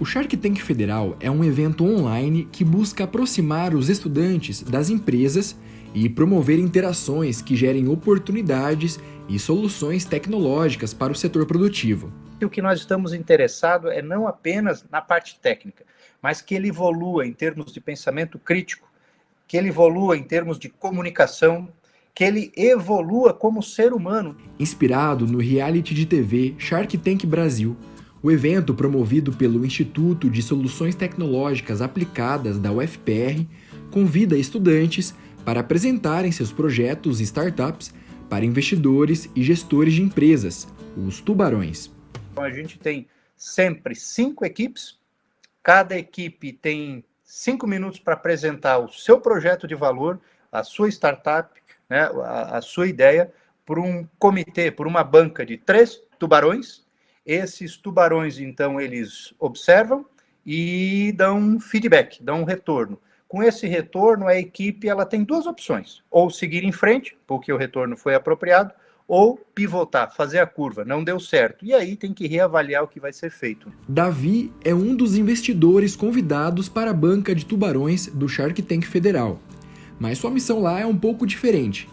O Shark Tank Federal é um evento online que busca aproximar os estudantes das empresas e promover interações que gerem oportunidades e soluções tecnológicas para o setor produtivo. O que nós estamos interessados é não apenas na parte técnica, mas que ele evolua em termos de pensamento crítico, que ele evolua em termos de comunicação, que ele evolua como ser humano. Inspirado no reality de TV Shark Tank Brasil, o evento, promovido pelo Instituto de Soluções Tecnológicas Aplicadas da UFPR, convida estudantes para apresentarem seus projetos e startups para investidores e gestores de empresas, os tubarões. Então, a gente tem sempre cinco equipes, cada equipe tem cinco minutos para apresentar o seu projeto de valor, a sua startup, né, a, a sua ideia, por um comitê, por uma banca de três tubarões, esses tubarões, então, eles observam e dão feedback, dão um retorno. Com esse retorno, a equipe ela tem duas opções: ou seguir em frente, porque o retorno foi apropriado, ou pivotar, fazer a curva, não deu certo. E aí tem que reavaliar o que vai ser feito. Davi é um dos investidores convidados para a banca de tubarões do Shark Tank Federal. Mas sua missão lá é um pouco diferente.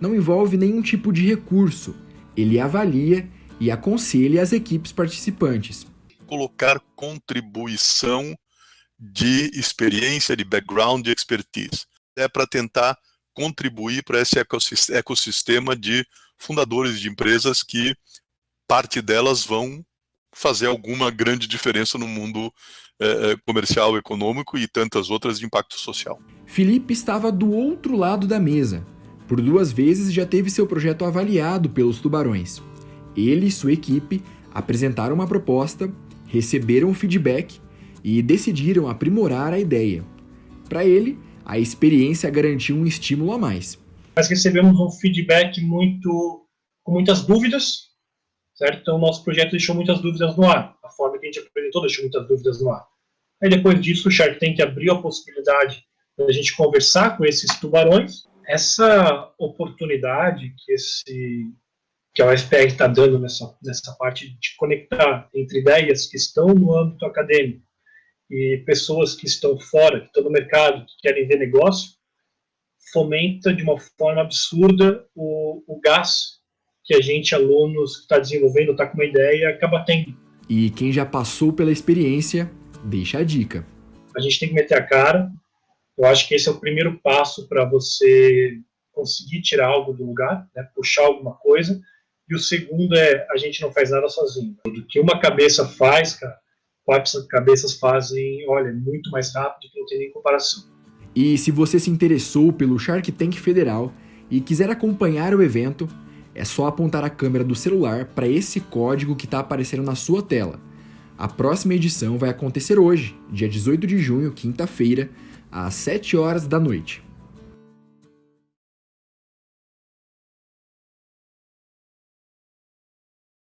Não envolve nenhum tipo de recurso. Ele avalia e aconselhe as equipes participantes. Colocar contribuição de experiência, de background, de expertise. É para tentar contribuir para esse ecossistema de fundadores de empresas que parte delas vão fazer alguma grande diferença no mundo é, comercial, econômico e tantas outras de impacto social. Felipe estava do outro lado da mesa. Por duas vezes já teve seu projeto avaliado pelos tubarões. Ele e sua equipe apresentaram uma proposta, receberam feedback e decidiram aprimorar a ideia. Para ele, a experiência garantiu um estímulo a mais. Nós recebemos um feedback muito com muitas dúvidas, certo? Então, nosso projeto deixou muitas dúvidas no ar. A forma que a gente apresentou deixou muitas dúvidas no ar. Aí, depois disso, o Shark Tank abriu a possibilidade da gente conversar com esses tubarões. Essa oportunidade que esse que a UFPR está dando nessa, nessa parte de conectar entre ideias que estão no âmbito acadêmico e pessoas que estão fora, que estão no mercado, que querem ver negócio, fomenta de uma forma absurda o, o gás que a gente, alunos, que está desenvolvendo, está com uma ideia, acaba tendo. E quem já passou pela experiência, deixa a dica. A gente tem que meter a cara. Eu acho que esse é o primeiro passo para você conseguir tirar algo do lugar, né, puxar alguma coisa e o segundo é, a gente não faz nada sozinho. Do que uma cabeça faz, cara, quatro cabeças fazem, olha, muito mais rápido que não tem nem comparação. E se você se interessou pelo Shark Tank Federal e quiser acompanhar o evento, é só apontar a câmera do celular para esse código que está aparecendo na sua tela. A próxima edição vai acontecer hoje, dia 18 de junho, quinta-feira, às 7 horas da noite.